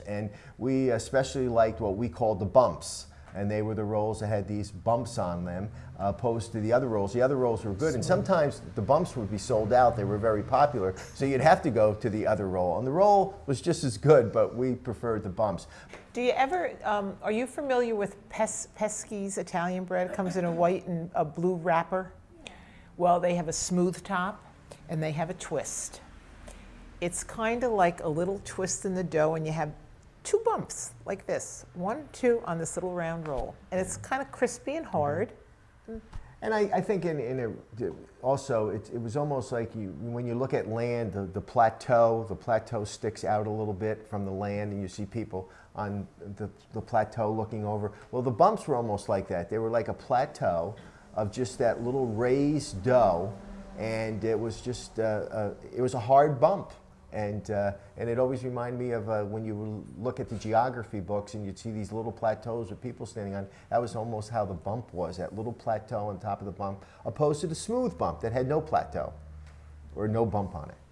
And we especially liked what we called the bumps. And they were the rolls that had these bumps on them, uh, opposed to the other rolls. The other rolls were good, and sometimes the bumps would be sold out. They were very popular, so you'd have to go to the other roll. And the roll was just as good, but we preferred the bumps. Do you ever, um, are you familiar with Pes- Pesky's Italian bread? It comes in a white and a blue wrapper. Well, they have a smooth top and they have a twist. It's kind of like a little twist in the dough, and you have two bumps like this one, two on this little round roll. And it's kind of crispy and hard. And I, I think in, in a, also it, it was almost like you when you look at land, the, the plateau, the plateau sticks out a little bit from the land, and you see people on the, the plateau looking over. Well, the bumps were almost like that. They were like a plateau of just that little raised dough, and it was just uh, uh, it was a hard bump. And, uh, and it always reminded me of uh, when you look at the geography books and you'd see these little plateaus with people standing on. That was almost how the bump was, that little plateau on top of the bump, opposed to the smooth bump that had no plateau or no bump on it.